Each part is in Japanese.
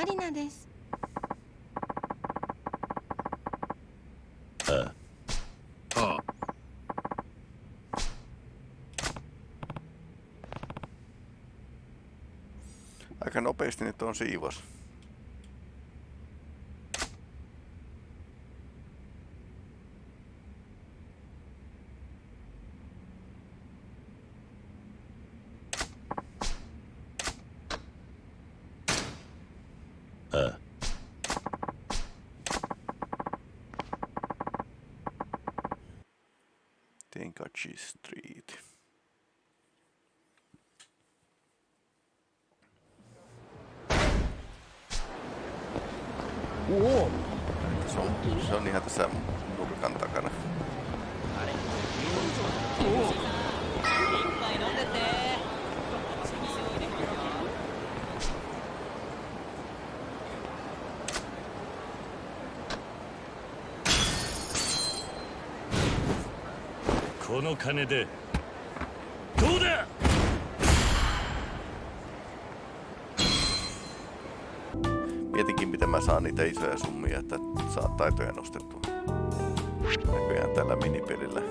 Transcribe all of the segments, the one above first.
マリナですああああ Aika nopeasti nyt on siivos. この金でどうだ Mietinkin, miten mä saan niitä isoja summia, että saa taitoja nostettua. Näköjään tällä minipelillä.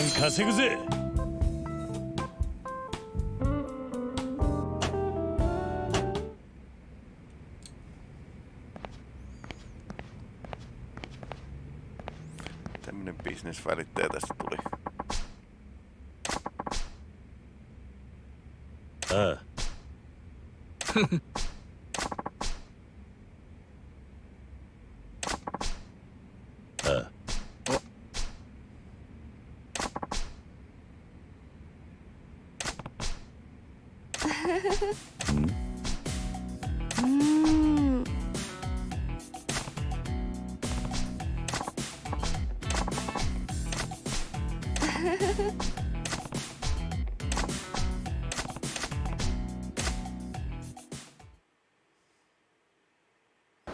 ガンガン稼ぐぜ Tämmönen bisnesvälittäjä tästä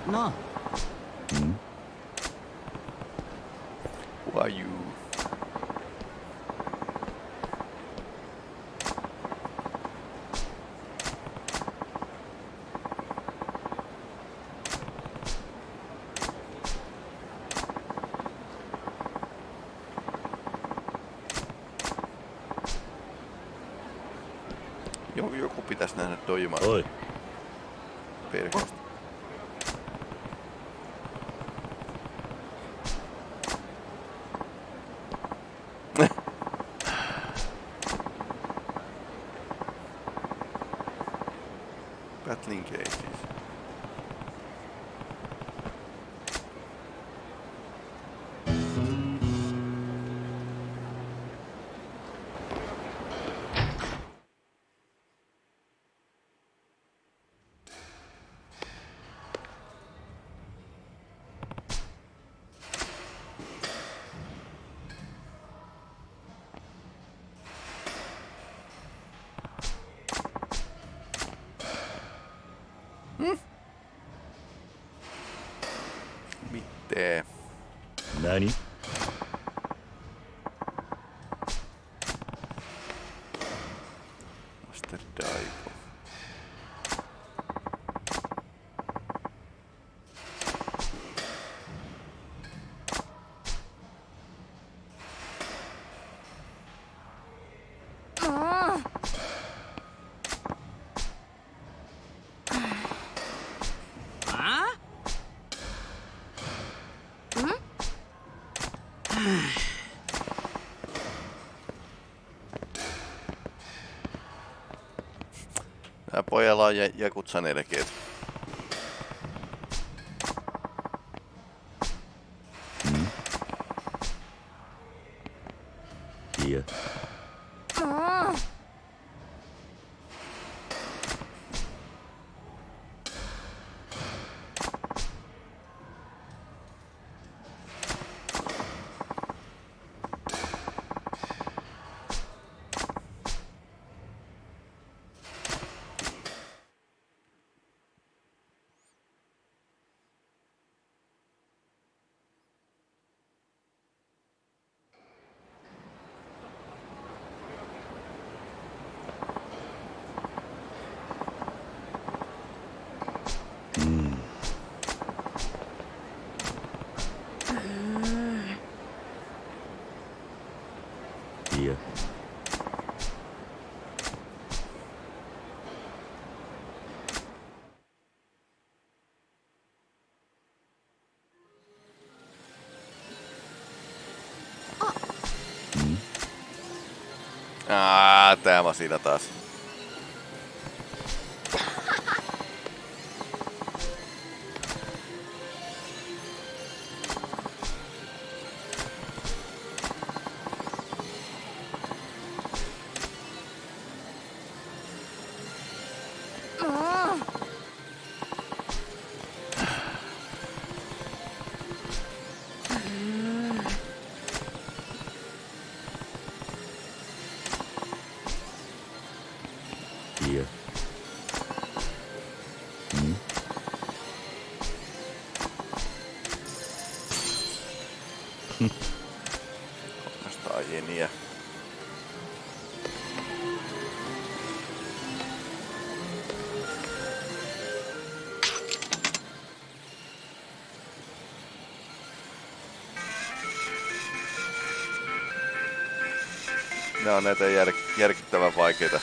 なあ Who are you? Jo, joku pitäisi nähdä doimaan Oi. perheestä. 何 pojalla ja Jakutsa nelkeet. Mm. Yeah. あー, tää siinä taas. Ne on näitä jär, järkyttävän vaikeita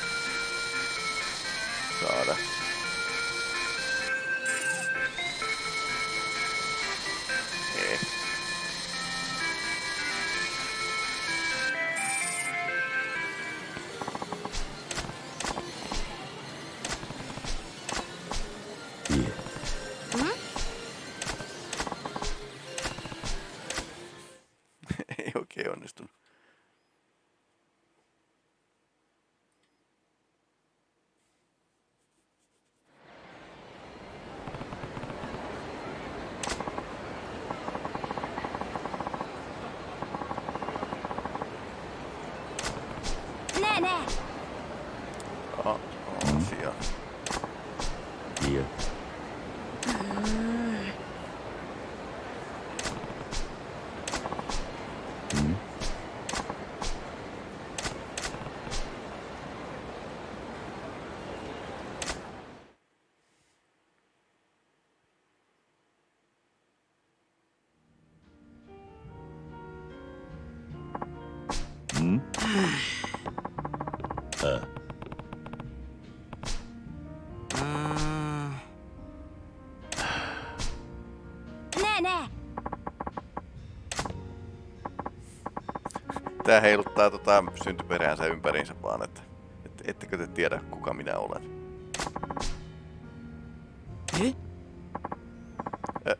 Tää heiluttaa tota syntyperäänsä ympäriinsä vaan, että et, ettekö te tiedä kuka minä olen.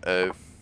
え Uh-oh.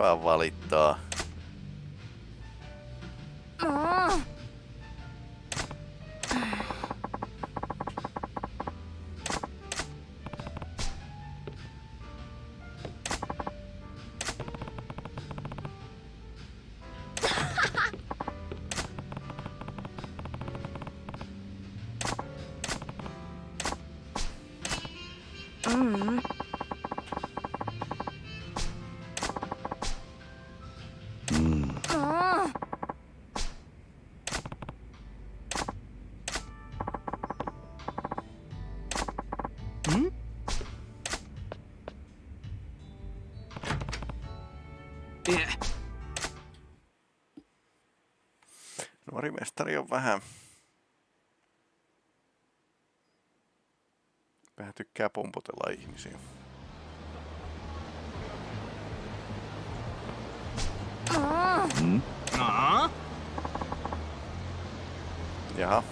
vaan valittaa. on vähän... Vähän tykkää pompotella ihmisiä. Mm. Jaha. Mm.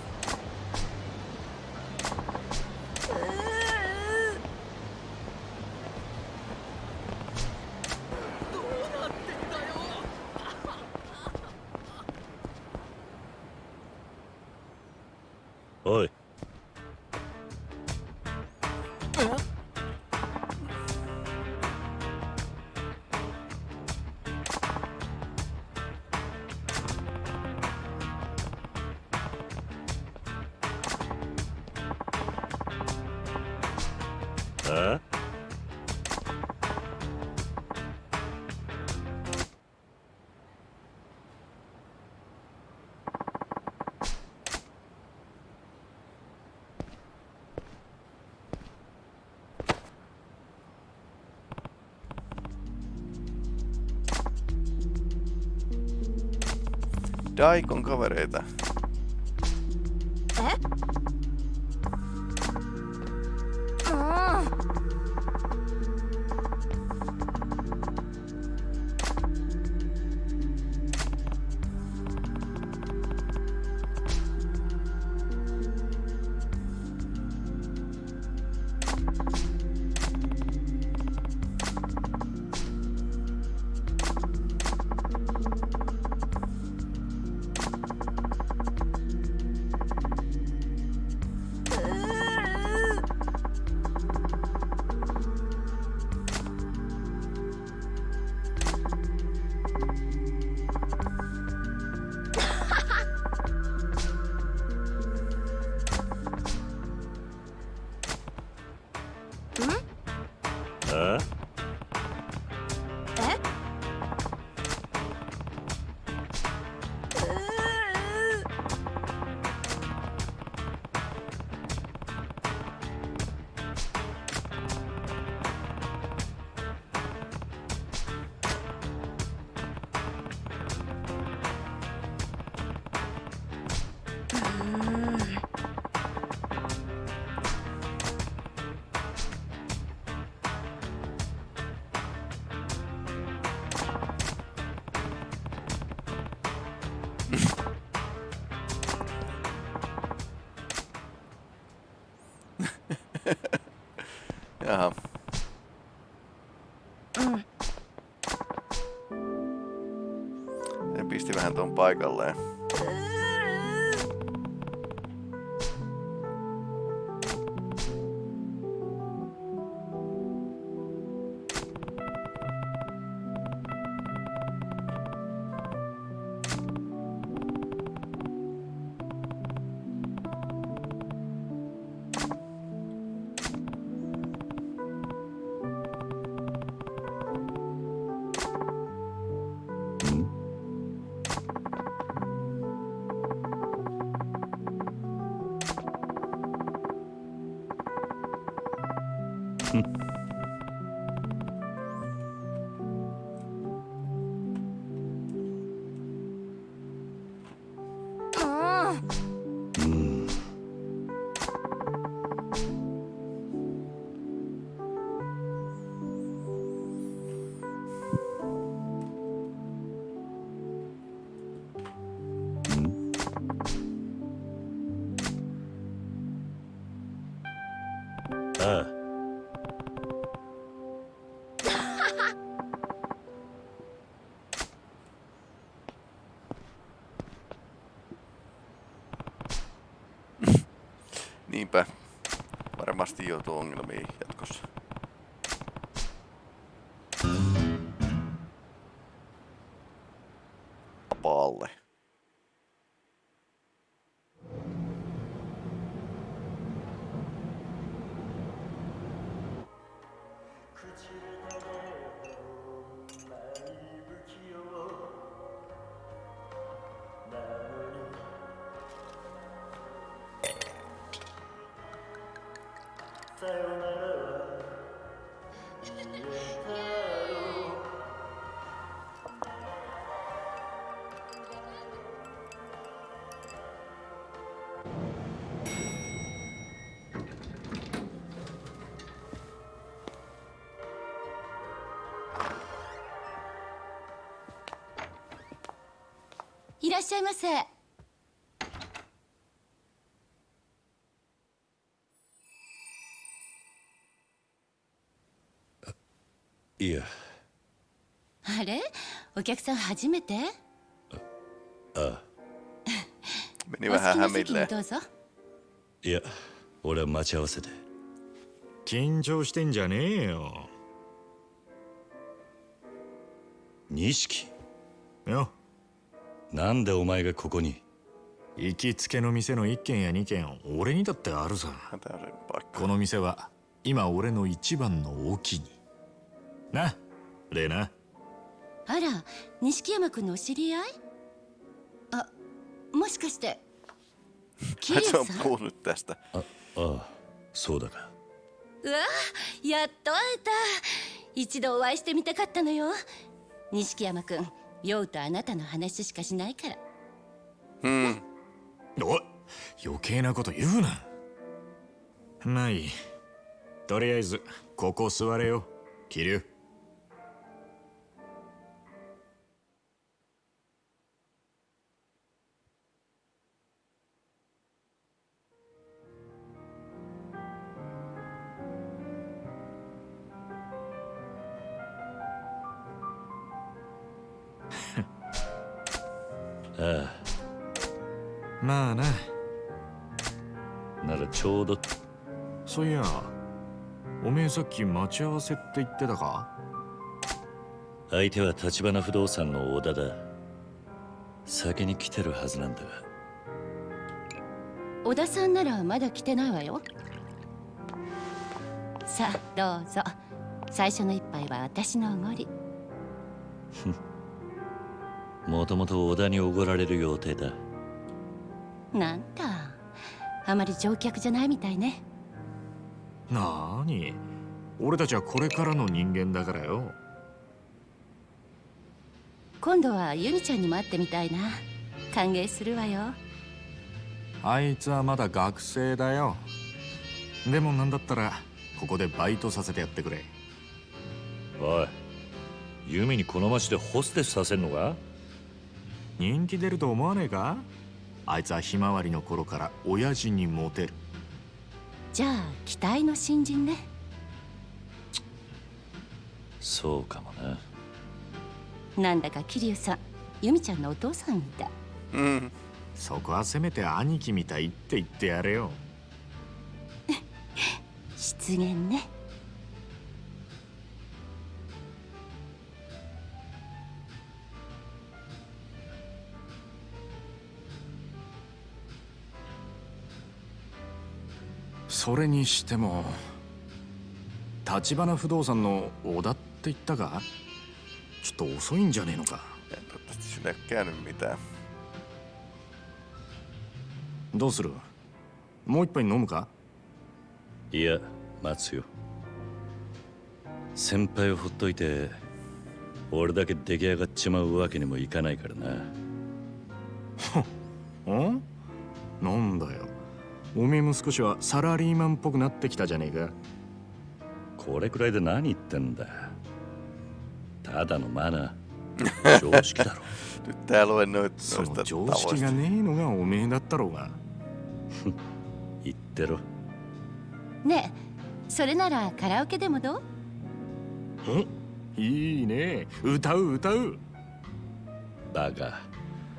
Daikon kavereita. えもう tuon paikalleen. あ「Varmasti joutuu ongelmiin jatkossa. らっしゃいませ。いや。あれ？お客さん初めて？Meni お好きな席に.どうぞ。いや俺は待ち合わせで。緊張してんじゃねえよ。錦。よなんでお前がここに？行きつけの店の一軒や二軒俺にだってあるさ.この店は今俺の一番のお気に。なレナ。あら、錦山くんのお知り合い？あ、もしかして。キさん？ああそうだか。うわやっと会えた。一度お会いしてみたかったのよ。錦山くん酔うとあなたの話しかしないから。Hmm. おい余計なこと言うな。まあい。いとりあえずここ座れよ。桐生き待ち合わせって言ってたか？相手は橘不動産の小田だ。先に来てるはずなんだが。小田さんならまだ来てないわよ。さあどうぞ。最初の一杯は私のおごり。もともと小田におごられる予定だ。なんだ。あまり乗客じゃないみたいね。なーに？俺たちはこれからの人間だからよ。今度はユニちゃんにも会ってみたいな。歓迎するわよ。あいつはまだ学生だよ。でもなんだったらここでバイトさせてやってくれ。おいユミにこの町でホステスさせんのか？人気出ると思わねえか？あいつはひまわりの頃から親父にモテる。じゃあ期待の新人ねそうかもななんだか桐生さんユミちゃんのお父さんみたい。Hmm. そこはせめて兄貴みたいって言ってやれよ。失言ね。それにしても橘不動産の小田って言ったかちょっと遅いんじゃねえのか。En käynyt mitään. どうする？もう一杯飲むか？いや待つよ。先輩をほっといて俺だけ出来上がっちまうわけにもいかないからな。ん？なんだよ。おめえも少しはサラリーマンっぽくなってきたじゃねえか。これくらいで何言ってんだただのマナー。常識だろ。Nyt tää luennoit そ noista の常識.がねえのがおめえだったろうが。言ってろ。ねえそれならカラオケでもどう？いいね。歌う歌う。バカ。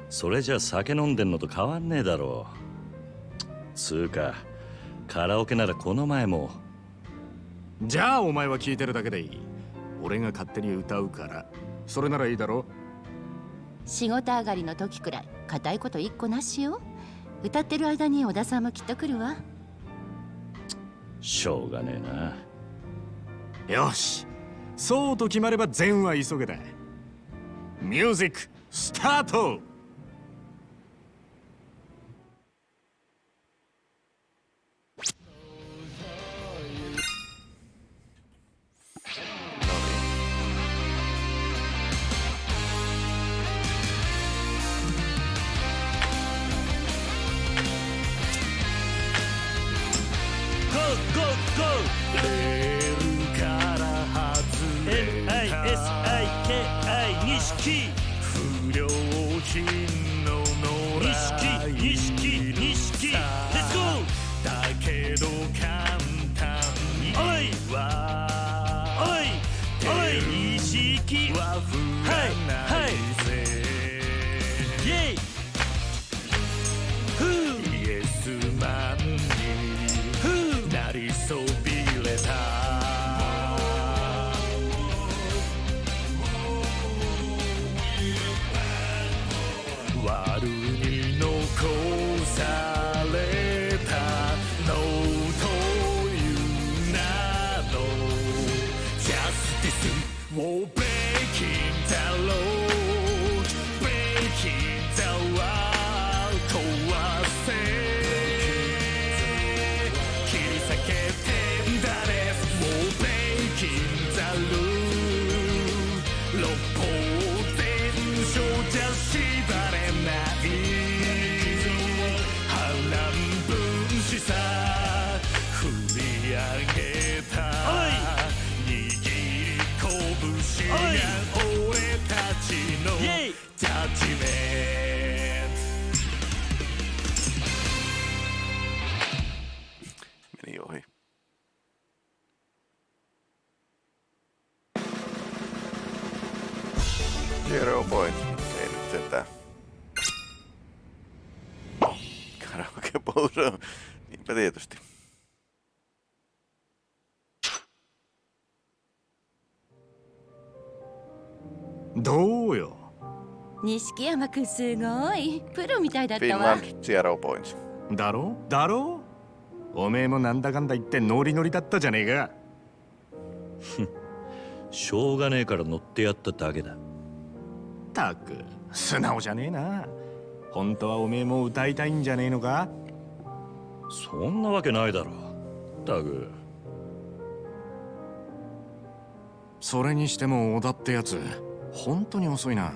それじゃ酒飲んでんのと変わんねえだろつうかカラオケならこの前も。じゃあお前は聞いてるだけでいい俺が勝手に歌うから。それならいいだろ。仕事上がりの時くらい固いこと一個なしよ。歌ってる間に小田さんもきっと来るわ。しょうがねえな。よし。そうと決まれば善は急げだ。ミュージックスタートふう Niinpä tietysti. どうよ。錦山くんすごい。プロみたいだったわ。Finland zero points. だろ？だろ？おめえもなんだかんだ言ってノリノリだったじゃねえか。しょうがねえから乗ってやっただけだ。たく素直じゃねえな。本当はおめえも歌いたいんじゃねえのか？そんなわけないだろタグ。それにしても小田ってやつ本当に遅いな。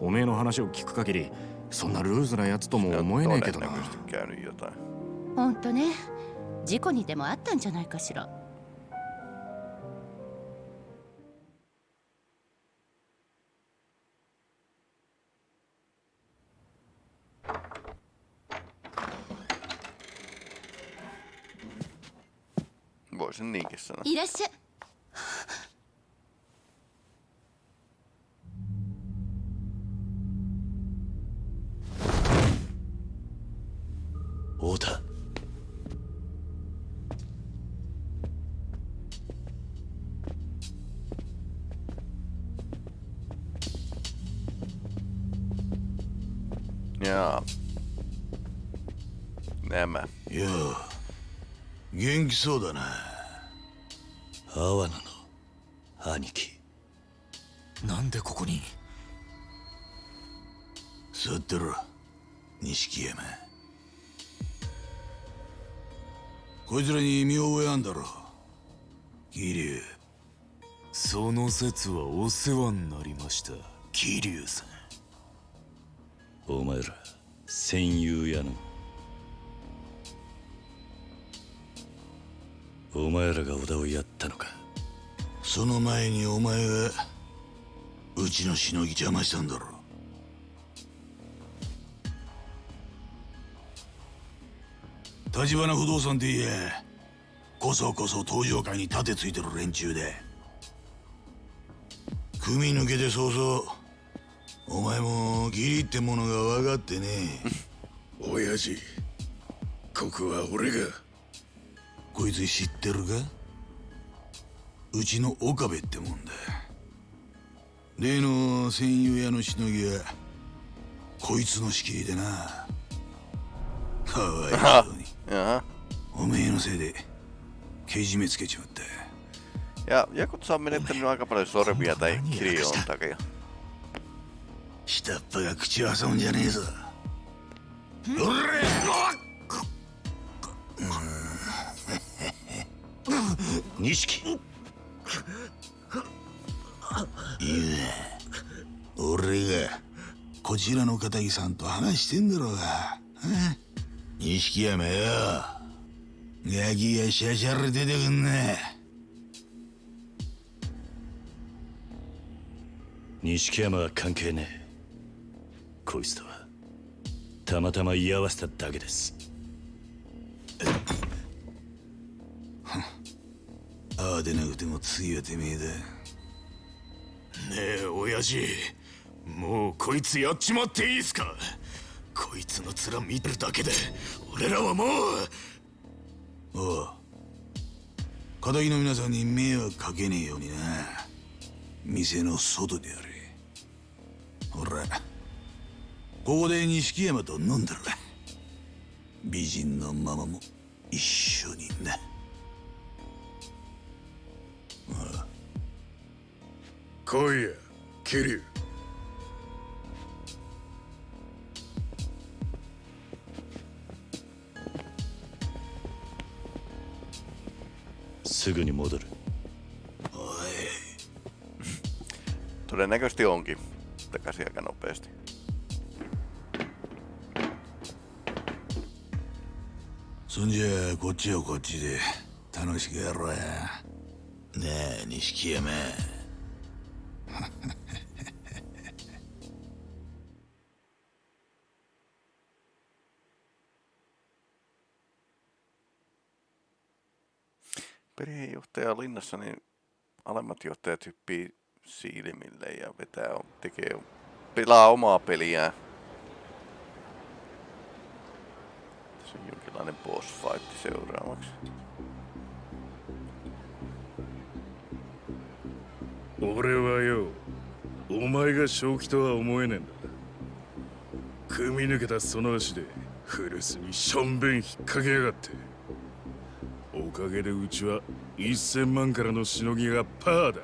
おめえの話を聞く限りそんなルーズなやつとも思えねえけどな。んとね。事故にでもあったんじゃないかしら「Voisin niinkin sanoa. いらっしゃい太田いや nämä. いや元気そうだな阿波野の兄貴。なんでここに？座ってろ錦山。こいつらに見覚えあんだろ桐生。その説はお世話になりました桐生さん。お前ら戦友やの。お前らが小田をやったのかその前にお前がうちのしのぎ邪魔したんだろ。立花不動産って言えこそこそ登場会に盾ついてる連中で。組抜けて早々お前も義理ってものが分かってね親父ここは俺が。こいつ知ってるか？うちの岡部ってもんだ。例の戦友屋のしのぎはこいつの仕切りでな。かわいそうに。Jaha. おめえのせいでけじめつけちまった。Ja Jakutsa on menettänyt aika paljon sormia tai kirjoon takia. 下っ端が口を挟むいいね俺がこちらの片木さんと話してんだろうが。え？錦山よ。ガキがシャシャラ出てくんな錦山は関係ねえ。こいつとはたまたま居合わせただけですああでなくても次はてめえだ。ねえ親父。もうこいつやっちまっていいっすか。こいつの面見てるだけで俺らはもう。おう。片木の皆さんに迷惑かけねえようにな。店の外でやれ。ほら。ここで錦山と飲んだら。美人のママも一緒にな来いや桐生すぐに戻る Todennäköisesti onkin takaisin aika nopeasti. そんじゃこっちはこっちで楽しくやろうや Nej, ni sker med. Perheenjohtaja linnassa, niin alemmat johtajat hyppii silmille ja vetää, tekee, pelaa omaa peliään. Tässä on jonkinlainen boss fight seuraavaksi. 俺はよお前が正気とは思えねえんだ。組み抜けたその足で古巣にしょんべん引っ掛けやがって。おかげでうちは1000万からのしのぎがパーだ。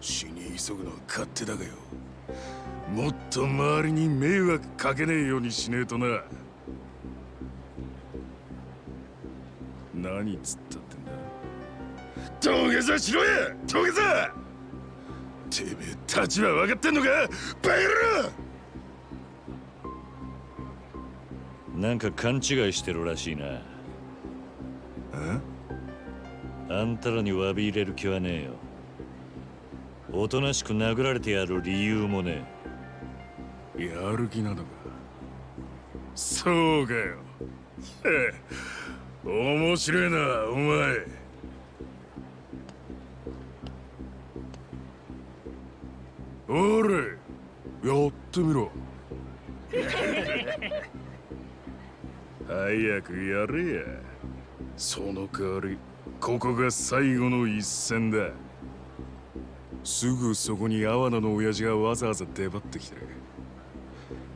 死に急ぐのは勝手だがよ。もっと周りに迷惑かけねえようにしねえとな。何つっ土下座しろや土下座てめえ立場分かってんのかバカ野郎。なんか勘違いしてるらしいな。あんたらに詫び入れる気はねえよ。おとなしく殴られてやる理由もねやる気なのか。そうかよ。面白いなお前おれやってみろ。早くやれや。その代わりここが最後の一戦だ。すぐそこに阿波野の親父がわざわざ出張ってきてる。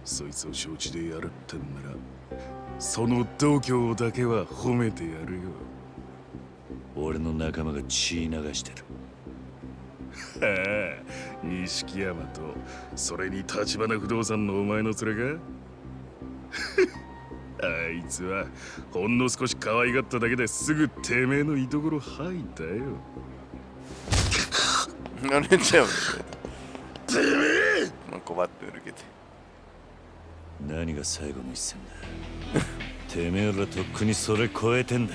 そいつを承知でやるってんならその度胸だけは褒めてやるよ。俺の仲間が血流してる。錦山とそれに立花不動産のお前の連れか？あいつはほんの少し可愛がっただけですぐてめえの居所吐いたよ。No nyt se on syötä. On kovat nyrkit. 何が最後の一戦だ？てめえらとっくにそれ超えてんだ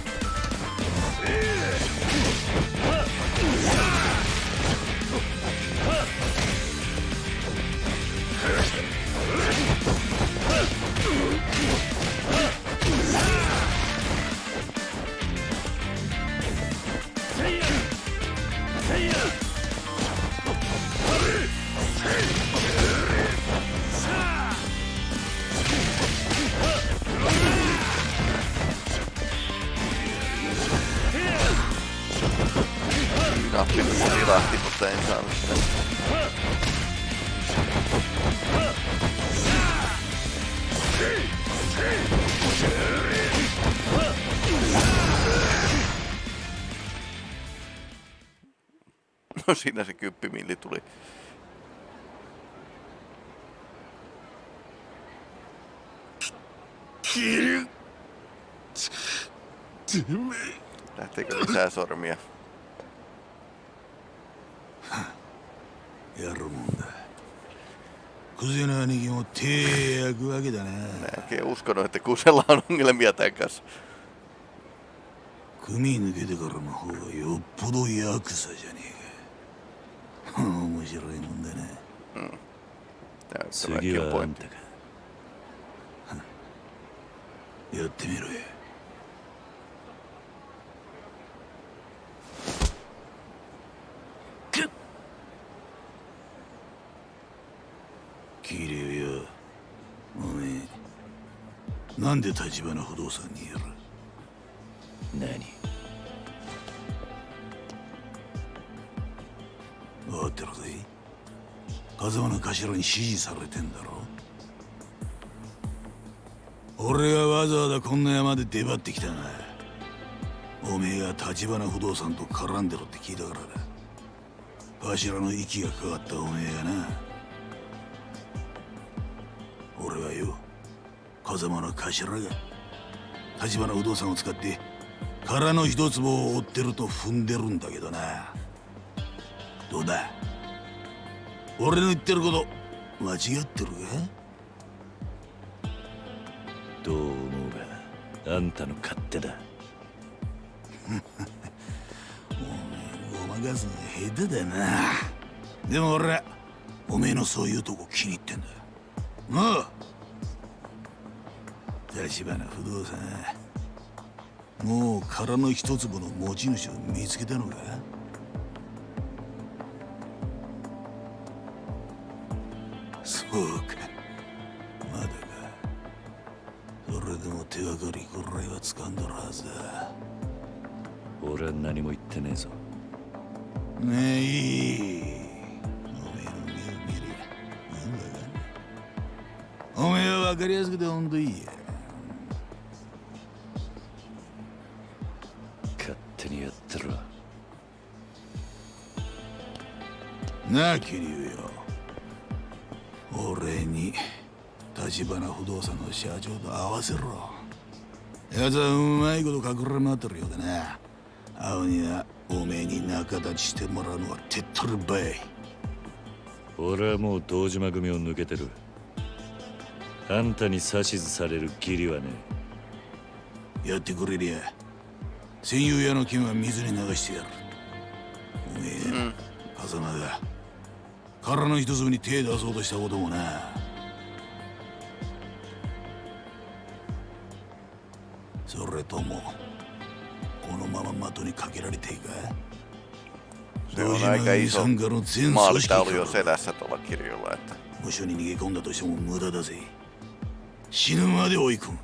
siinä se kymppimilli tuli. Lähteekö lisää sormia? やるもんだクゼの兄貴も手焼くわけだな Näkee uskonut, että kusella on ongelmia tämän kanssa. 組抜けてからの方がよっぽどヤクザじゃねえか面白いもんだな次 Näyttäväkin on はあん.たかや。ってみろよ桐生よおめえ。なんで立花不動産にやる？何？分かってるぜ。風間の頭に指示されてんだろ。俺がわざわざこんな山で出張ってきたがおめえが立花不動産と絡んでろって聞いたからだ。頭の息がかかったおめえがな。俺はよ風間の頭が立花不動産を使って空の一坪を追ってると踏んでるんだけどな。どうだ？俺の言ってること間違ってる？かどう思うがあんたの勝手だ。ごまかすのが下手だな。でも俺はおめえのそういうとこ気に入ってんだなあ。立花不動産。もう空の一坪の持ち主を見つけたのか？そうか。まだか。それでも手がかりぐらいは掴んどるはずだ。俺は何も言ってねえぞ。ねえいい。おめえの目を見りゃなんだかおめえは分かりやすくてほんといいや。勝手にやってろ。なあ桐生立花不動産の社長と合わせろ。奴はうまいこと隠れ回ってるようだな青にはおめえに仲立ちしてもらうのは手っ取り早い。俺はもう堂島組を抜けてる。あんたに指図される義理はねやってくれりゃ戦友屋の剣は水に流してやる。おめえ、風間が空の一粒に手出そうとしたこともなそれとも。このまま的にかけられていか？Se on aika iso 参加の全組織から無所に逃げ込んだとしても無駄だぜ。死ぬまで追い込む。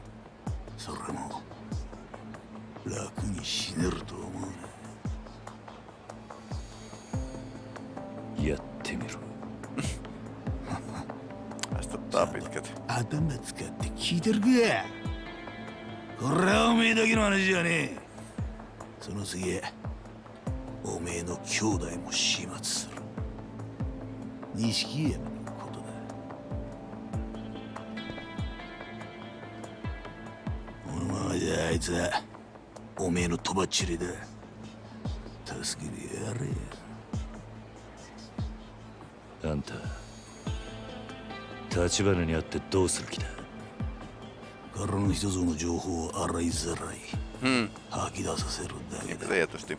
それも楽に死ねると思う。なやってみろ 頭使って聞いてるか？これはおめえだけの話じゃねえ。その次おめえの兄弟も始末する。錦山のことだ。このままじゃあいつはおめえのとばっちりだ。助けてやれあんた立花に会ってどうする気だ？からの一つの情報を洗いざらい Hmm, 吐き出させるだけだ tietysti.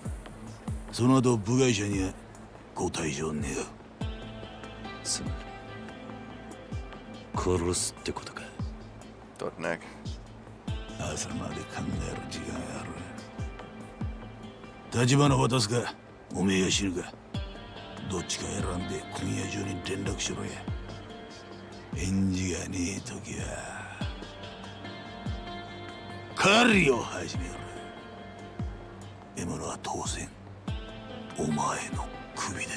その後部外者にはご退場願うつまり殺すってことかどんなか朝まで考える時間がある立花渡すかおめえが死ぬかどっちか選んで今夜中に連絡しろや返事がねえ時は狩りを始める獲物は当然お前の首で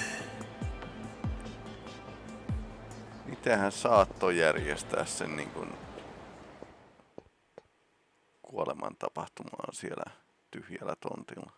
Mitenhän saattoi järjestää sen niin kuin kuoleman tapahtumaan siellä tyhjällä tontilla?